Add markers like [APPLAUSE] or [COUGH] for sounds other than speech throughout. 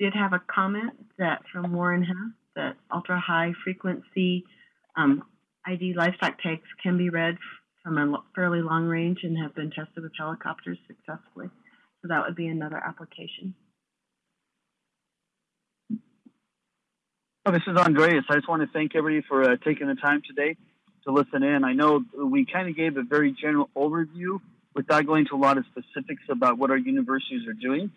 did have a comment that from Warren Hess that ultra high frequency um, ID livestock tags can be read from a fairly long range and have been tested with helicopters successfully. So that would be another application. Oh, this is Andreas. I just want to thank everybody for uh, taking the time today to listen in. I know we kind of gave a very general overview without going into a lot of specifics about what our universities are doing.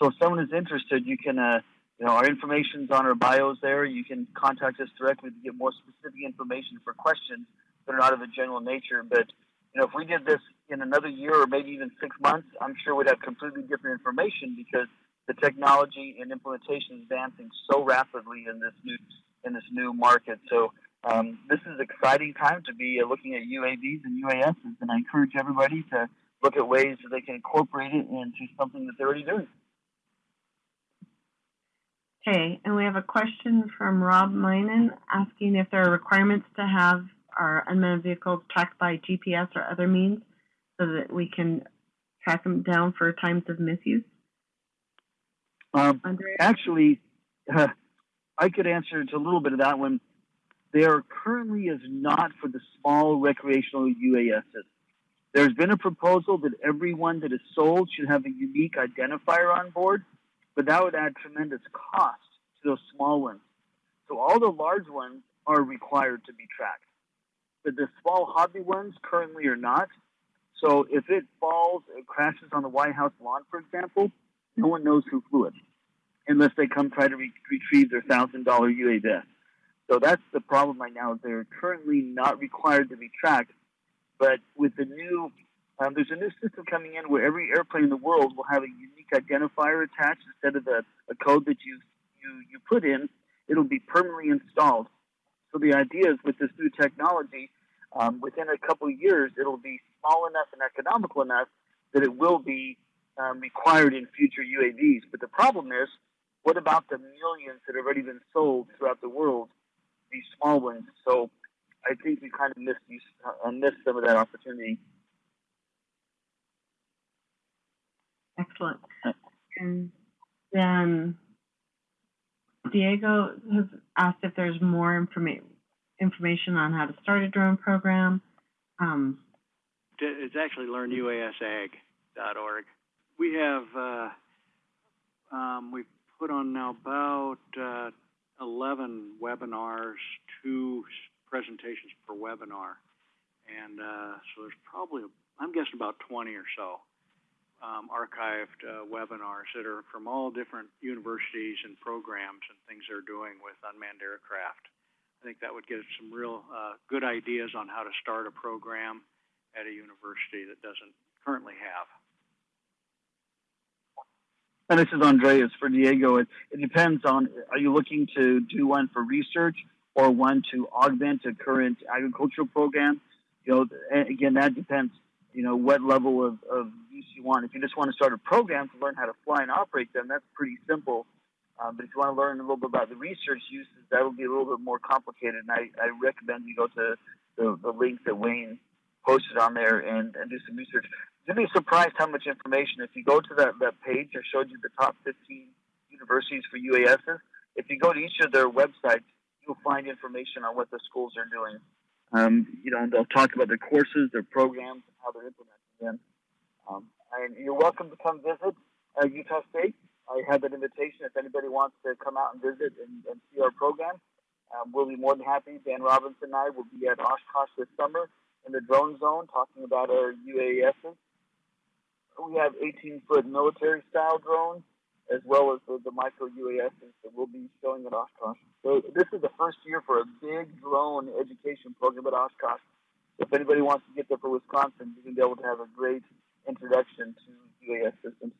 So if someone is interested, you can, uh, you know, our information's on our bios there. You can contact us directly to get more specific information for questions that are not of a general nature. But, you know, if we did this in another year or maybe even six months, I'm sure we'd have completely different information because the technology and implementation is advancing so rapidly in this new in this new market. So um, this is exciting time to be uh, looking at UAVs and UASs, and I encourage everybody to look at ways that they can incorporate it into something that they're already doing. Okay, and we have a question from Rob Minen asking if there are requirements to have our unmanned vehicles tracked by GPS or other means so that we can track them down for times of misuse. Um, actually, uh, [LAUGHS] I could answer to a little bit of that one. There currently is not for the small recreational UASs. There's been a proposal that everyone that is sold should have a unique identifier on board, but that would add tremendous cost to those small ones. So all the large ones are required to be tracked, but the small hobby ones currently are not. So if it falls, it crashes on the White House lawn, for example, no one knows who flew it unless they come try to re- retrieve their thousand dollar UAV. So that's the problem right now. They're currently not required to be tracked, but with the new, um, there's a new system coming in where every airplane in the world will have a unique identifier attached instead of a, a code that you, you you put in. It'll be permanently installed. So the idea is with this new technology, um, within a couple of years, it'll be small enough and economical enough that it will be um, required in future UAVs. But the problem is, what about the millions that have already been sold throughout the world, these small ones? So I think we kind of missed uh, missed some of that opportunity. Excellent. And then Diego has asked if there's more informa- information on how to start a drone program. Um, It's actually learnuasag.org. We have, uh, um, we've put on now about, uh, eleven webinars, two presentations per webinar. And, uh, so there's probably, I'm guessing about twenty or so, um, archived, uh, webinars that are from all different universities and programs and things they're doing with unmanned aircraft. I think that would us some real, uh, good ideas on how to start a program at a university that doesn't currently have. And this is Andreas for Diego. It, it depends on are you looking to do one for research or one to augment a current agricultural program? You know, again, that depends. You know, what level of, of use you want. If you just want to start a program to learn how to fly and operate them, that's pretty simple. Um, but if you want to learn a little bit about the research uses, that will be a little bit more complicated. And I, I recommend you go to the, the link that Wayne posted on there and, and do some research. You'll be surprised how much information. If you go to that, that page, I showed you the top 15 universities for UASs. If you go to each of their websites, you'll find information on what the schools are doing. Um, you know, and they'll talk about their courses, their programs, and how they're implementing them. Um, and you're welcome to come visit uh, Utah State. I have an invitation if anybody wants to come out and visit and, and see our program. Um, we'll be more than happy. Dan Robinson and I will be at Oshkosh this summer in the drone zone talking about our UASs. We have 18 foot military style drones as well as the, the micro UASs that we'll be showing at Oshkosh. So this is the first year for a big drone education program at Oshkosh. If anybody wants to get there for Wisconsin, you're going to be able to have a great introduction to UAS systems.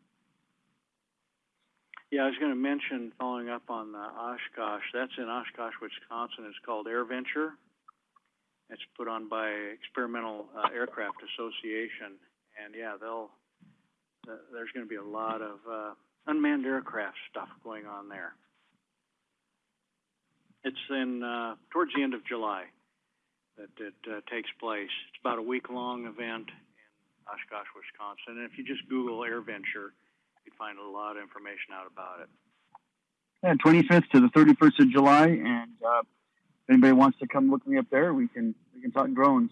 Yeah, I was going to mention, following up on the Oshkosh, that's in Oshkosh, Wisconsin. It's called Air Venture. It's put on by Experimental uh, Aircraft Association, and yeah, they'll. Uh, there's going to be a lot of uh, unmanned aircraft stuff going on there. It's in uh, towards the end of July that it uh, takes place. It's about a week-long event in Oshkosh, Wisconsin. And if you just Google Air Venture, you'd find a lot of information out about it. Yeah, 25th to the 31st of July, and uh, if anybody wants to come look me up there, we can we can talk drones.